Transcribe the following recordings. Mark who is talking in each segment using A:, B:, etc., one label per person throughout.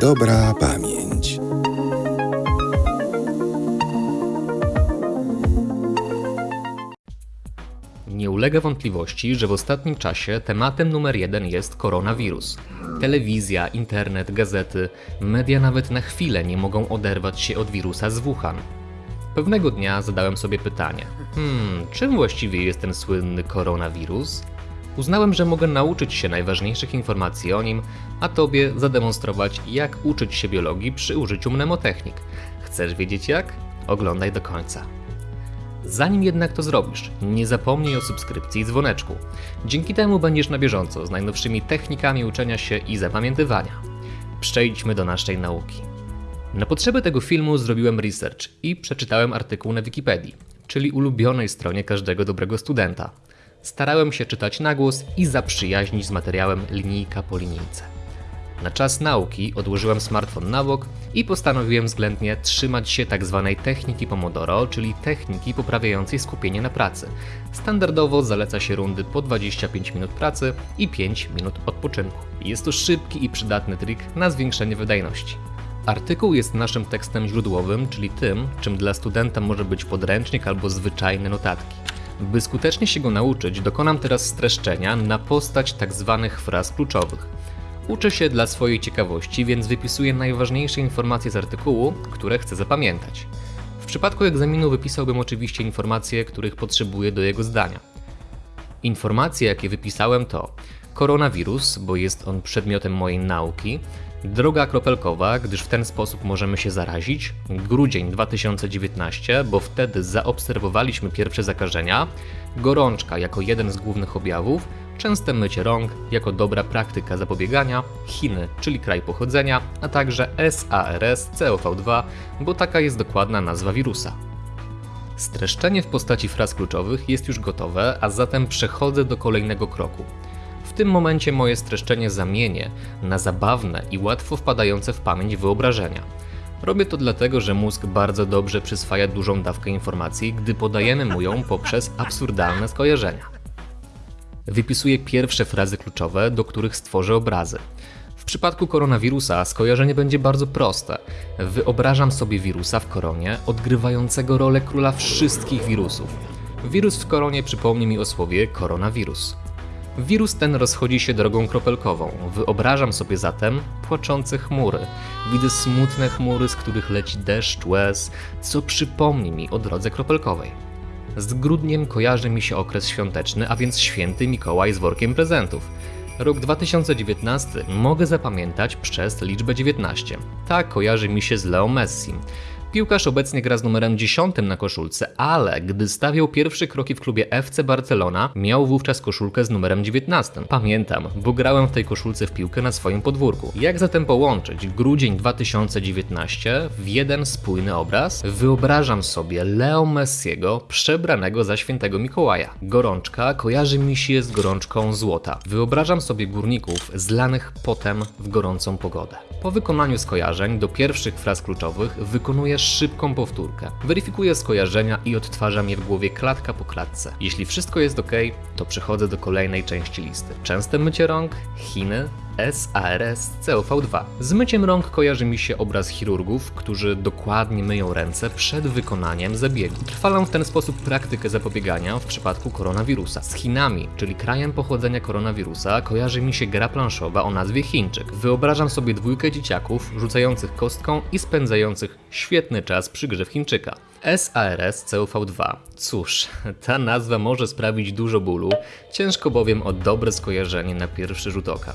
A: Dobra pamięć.
B: Nie ulega wątpliwości, że w ostatnim czasie tematem numer jeden jest koronawirus. Telewizja, internet, gazety, media nawet na chwilę nie mogą oderwać się od wirusa z Wuhan. Pewnego dnia zadałem sobie pytanie: hmm, czym właściwie jest ten słynny koronawirus? Uznałem, że mogę nauczyć się najważniejszych informacji o nim, a tobie zademonstrować, jak uczyć się biologii przy użyciu mnemotechnik. Chcesz wiedzieć jak? Oglądaj do końca. Zanim jednak to zrobisz, nie zapomnij o subskrypcji i dzwoneczku. Dzięki temu będziesz na bieżąco z najnowszymi technikami uczenia się i zapamiętywania. Przejdźmy do naszej nauki. Na potrzeby tego filmu zrobiłem research i przeczytałem artykuł na Wikipedii, czyli ulubionej stronie każdego dobrego studenta. Starałem się czytać na głos i zaprzyjaźnić z materiałem linijka po linijce. Na czas nauki odłożyłem smartfon na bok i postanowiłem względnie trzymać się tzw. techniki Pomodoro, czyli techniki poprawiającej skupienie na pracy. Standardowo zaleca się rundy po 25 minut pracy i 5 minut odpoczynku. Jest to szybki i przydatny trik na zwiększenie wydajności. Artykuł jest naszym tekstem źródłowym, czyli tym, czym dla studenta może być podręcznik albo zwyczajne notatki. By skutecznie się go nauczyć, dokonam teraz streszczenia na postać tzw. fraz kluczowych. Uczę się dla swojej ciekawości, więc wypisuję najważniejsze informacje z artykułu, które chcę zapamiętać. W przypadku egzaminu wypisałbym oczywiście informacje, których potrzebuję do jego zdania. Informacje, jakie wypisałem to koronawirus, bo jest on przedmiotem mojej nauki, droga kropelkowa, gdyż w ten sposób możemy się zarazić, grudzień 2019, bo wtedy zaobserwowaliśmy pierwsze zakażenia, gorączka jako jeden z głównych objawów, częste mycie rąk jako dobra praktyka zapobiegania, Chiny, czyli kraj pochodzenia, a także SARS CoV2, bo taka jest dokładna nazwa wirusa. Streszczenie w postaci fraz kluczowych jest już gotowe, a zatem przechodzę do kolejnego kroku. Tym momencie moje streszczenie zamienię na zabawne i łatwo wpadające w pamięć wyobrażenia. Robię to dlatego, że mózg bardzo dobrze przyswaja dużą dawkę informacji, gdy podajemy mu ją poprzez absurdalne skojarzenia. Wypisuję pierwsze frazy kluczowe, do których stworzę obrazy. W przypadku koronawirusa skojarzenie będzie bardzo proste. Wyobrażam sobie wirusa w koronie, odgrywającego rolę króla wszystkich wirusów. Wirus w koronie przypomni mi o słowie koronawirus. Wirus ten rozchodzi się drogą kropelkową. Wyobrażam sobie zatem płaczące chmury. Widzę smutne chmury, z których leci deszcz łez, co przypomni mi o drodze kropelkowej. Z grudniem kojarzy mi się okres świąteczny, a więc święty Mikołaj z workiem prezentów. Rok 2019 mogę zapamiętać przez liczbę 19. Tak kojarzy mi się z Leo Messi. Piłkarz obecnie gra z numerem 10 na koszulce, ale gdy stawiał pierwsze kroki w klubie FC Barcelona, miał wówczas koszulkę z numerem 19. Pamiętam, bo grałem w tej koszulce w piłkę na swoim podwórku. Jak zatem połączyć grudzień 2019 w jeden spójny obraz? Wyobrażam sobie Leo Messiego przebranego za świętego Mikołaja. Gorączka kojarzy mi się z gorączką złota. Wyobrażam sobie górników zlanych potem w gorącą pogodę. Po wykonaniu skojarzeń do pierwszych fraz kluczowych wykonuję szybką powtórkę. Weryfikuję skojarzenia i odtwarzam je w głowie klatka po klatce. Jeśli wszystko jest ok, to przechodzę do kolejnej części listy. Częste mycie rąk, Chiny, SARS CoV2. Z myciem rąk kojarzy mi się obraz chirurgów, którzy dokładnie myją ręce przed wykonaniem zabiegu. Trwalam w ten sposób praktykę zapobiegania w przypadku koronawirusa. Z Chinami, czyli krajem pochodzenia koronawirusa, kojarzy mi się gra planszowa o nazwie Chińczyk. Wyobrażam sobie dwójkę dzieciaków rzucających kostką i spędzających świetny czas przy grze w Chińczyka. SARS CoV2. Cóż, ta nazwa może sprawić dużo bólu, ciężko bowiem o dobre skojarzenie na pierwszy rzut oka.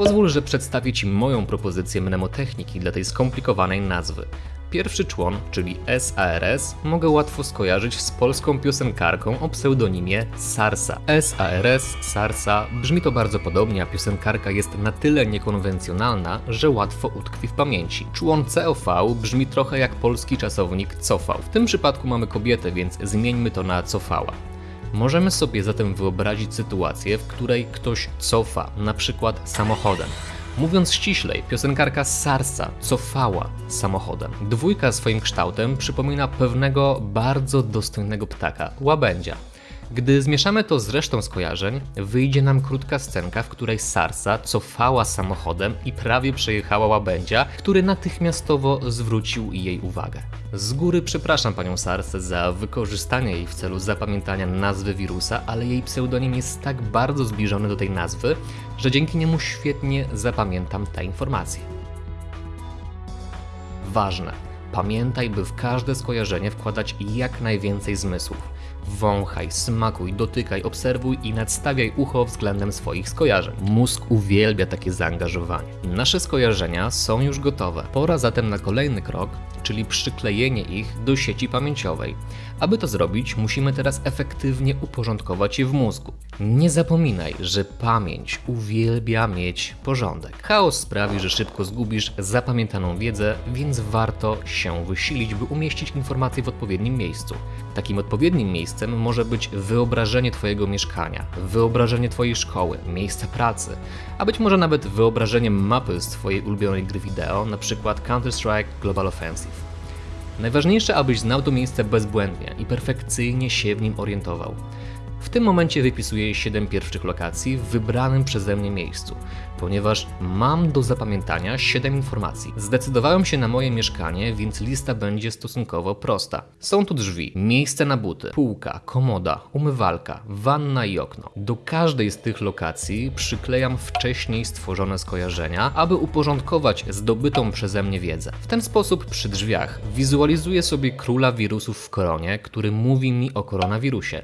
B: Pozwól, że przedstawię Ci moją propozycję mnemotechniki dla tej skomplikowanej nazwy. Pierwszy człon, czyli SARS, mogę łatwo skojarzyć z polską piosenkarką o pseudonimie Sarsa. SARS, Sarsa, brzmi to bardzo podobnie, a piosenkarka jest na tyle niekonwencjonalna, że łatwo utkwi w pamięci. Człon COV brzmi trochę jak polski czasownik cofał. W tym przypadku mamy kobietę, więc zmieńmy to na cofała. Możemy sobie zatem wyobrazić sytuację, w której ktoś cofa, na przykład samochodem. Mówiąc ściślej, piosenkarka Sarsa cofała samochodem. Dwójka swoim kształtem przypomina pewnego bardzo dostojnego ptaka, łabędzia. Gdy zmieszamy to z resztą skojarzeń, wyjdzie nam krótka scenka, w której Sarsa cofała samochodem i prawie przejechała łabędzia, który natychmiastowo zwrócił jej uwagę. Z góry przepraszam panią Sarsę za wykorzystanie jej w celu zapamiętania nazwy wirusa, ale jej pseudonim jest tak bardzo zbliżony do tej nazwy, że dzięki niemu świetnie zapamiętam te informacje. Ważne. Pamiętaj, by w każde skojarzenie wkładać jak najwięcej zmysłów. Wąchaj, smakuj, dotykaj, obserwuj i nadstawiaj ucho względem swoich skojarzeń. Mózg uwielbia takie zaangażowanie. Nasze skojarzenia są już gotowe. Pora zatem na kolejny krok, czyli przyklejenie ich do sieci pamięciowej. Aby to zrobić, musimy teraz efektywnie uporządkować je w mózgu. Nie zapominaj, że pamięć uwielbia mieć porządek. Chaos sprawi, że szybko zgubisz zapamiętaną wiedzę, więc warto się wysilić, by umieścić informacje w odpowiednim miejscu. Takim odpowiednim miejscem może być wyobrażenie Twojego mieszkania, wyobrażenie Twojej szkoły, miejsca pracy, a być może nawet wyobrażenie mapy z Twojej ulubionej gry wideo, np. Counter-Strike Global Offensive. Najważniejsze, abyś znał to miejsce bezbłędnie i perfekcyjnie się w nim orientował. W tym momencie wypisuję 7 pierwszych lokacji w wybranym przeze mnie miejscu, ponieważ mam do zapamiętania 7 informacji. Zdecydowałem się na moje mieszkanie, więc lista będzie stosunkowo prosta. Są tu drzwi, miejsce na buty, półka, komoda, umywalka, wanna i okno. Do każdej z tych lokacji przyklejam wcześniej stworzone skojarzenia, aby uporządkować zdobytą przeze mnie wiedzę. W ten sposób przy drzwiach wizualizuję sobie króla wirusów w koronie, który mówi mi o koronawirusie.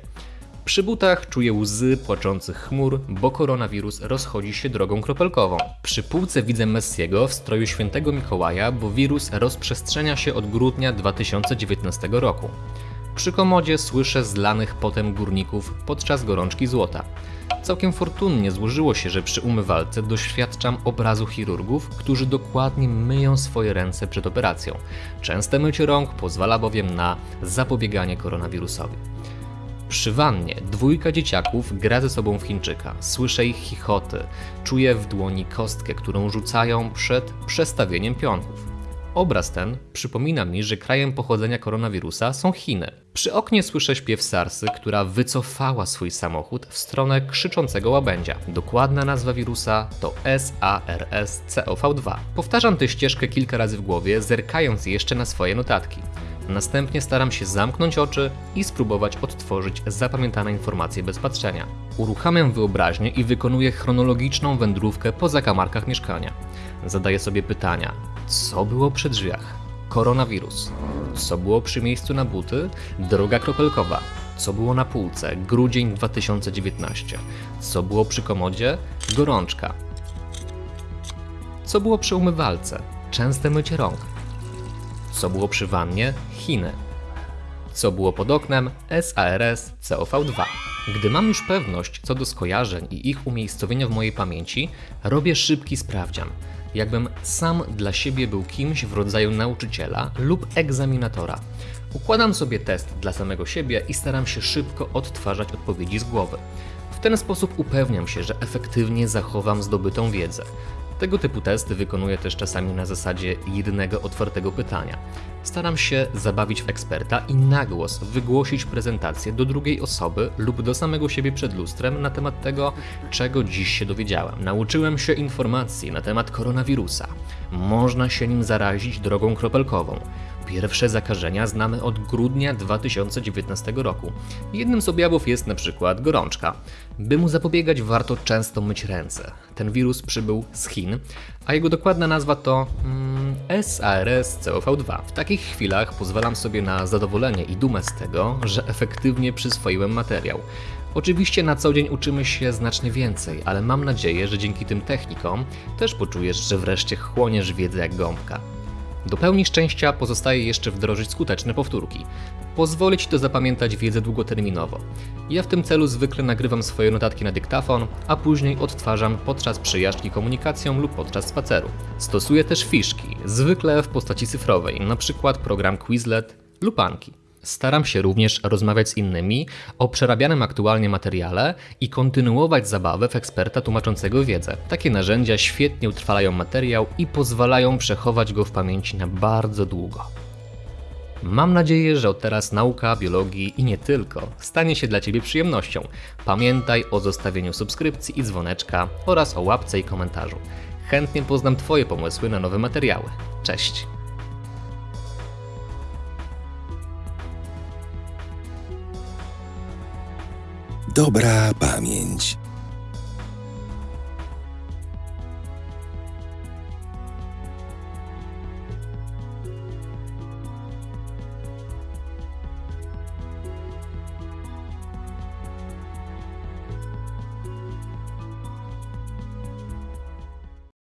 B: Przy butach czuję łzy płaczących chmur, bo koronawirus rozchodzi się drogą kropelkową. Przy półce widzę Messiego w stroju świętego Mikołaja, bo wirus rozprzestrzenia się od grudnia 2019 roku. Przy komodzie słyszę zlanych potem górników podczas gorączki złota. Całkiem fortunnie złożyło się, że przy umywalce doświadczam obrazu chirurgów, którzy dokładnie myją swoje ręce przed operacją. Częste mycie rąk pozwala bowiem na zapobieganie koronawirusowi. Przy wannie dwójka dzieciaków gra ze sobą w Chińczyka. Słyszę ich chichoty, czuję w dłoni kostkę, którą rzucają przed przestawieniem pionków. Obraz ten przypomina mi, że krajem pochodzenia koronawirusa są Chiny. Przy oknie słyszę śpiew Sarsy, która wycofała swój samochód w stronę krzyczącego łabędzia. Dokładna nazwa wirusa to SARS-CoV-2. Powtarzam tę ścieżkę kilka razy w głowie, zerkając jeszcze na swoje notatki. Następnie staram się zamknąć oczy i spróbować odtworzyć zapamiętane informacje bez patrzenia. Uruchamiam wyobraźnię i wykonuję chronologiczną wędrówkę po zakamarkach mieszkania. Zadaję sobie pytania: co było przy drzwiach? Koronawirus. Co było przy miejscu na buty? Droga kropelkowa. Co było na półce? Grudzień 2019. Co było przy komodzie? Gorączka. Co było przy umywalce? Częste mycie rąk. Co było przy wannie? Chiny. Co było pod oknem? SARS COV2. Gdy mam już pewność co do skojarzeń i ich umiejscowienia w mojej pamięci, robię szybki sprawdzian. Jakbym sam dla siebie był kimś w rodzaju nauczyciela lub egzaminatora. Układam sobie test dla samego siebie i staram się szybko odtwarzać odpowiedzi z głowy. W ten sposób upewniam się, że efektywnie zachowam zdobytą wiedzę. Tego typu testy wykonuję też czasami na zasadzie jednego otwartego pytania. Staram się zabawić w eksperta i na głos wygłosić prezentację do drugiej osoby lub do samego siebie przed lustrem na temat tego, czego dziś się dowiedziałem. Nauczyłem się informacji na temat koronawirusa. Można się nim zarazić drogą kropelkową. Pierwsze zakażenia znamy od grudnia 2019 roku. Jednym z objawów jest na przykład gorączka. By mu zapobiegać, warto często myć ręce. Ten wirus przybył z Chin, a jego dokładna nazwa to mm, SARS-CoV-2. W takich chwilach pozwalam sobie na zadowolenie i dumę z tego, że efektywnie przyswoiłem materiał. Oczywiście na co dzień uczymy się znacznie więcej, ale mam nadzieję, że dzięki tym technikom też poczujesz, że wreszcie chłoniesz wiedzę jak gąbka. Do pełni szczęścia pozostaje jeszcze wdrożyć skuteczne powtórki. Pozwoli Ci to zapamiętać wiedzę długoterminowo. Ja w tym celu zwykle nagrywam swoje notatki na dyktafon, a później odtwarzam podczas przejażdżki komunikacją lub podczas spaceru. Stosuję też fiszki, zwykle w postaci cyfrowej, np. program Quizlet lub Anki. Staram się również rozmawiać z innymi o przerabianym aktualnie materiale i kontynuować zabawę w eksperta tłumaczącego wiedzę. Takie narzędzia świetnie utrwalają materiał i pozwalają przechować go w pamięci na bardzo długo. Mam nadzieję, że od teraz nauka biologii i nie tylko stanie się dla Ciebie przyjemnością. Pamiętaj o zostawieniu subskrypcji i dzwoneczka oraz o łapce i komentarzu. Chętnie poznam Twoje pomysły na nowe materiały. Cześć!
A: Dobra pamięć.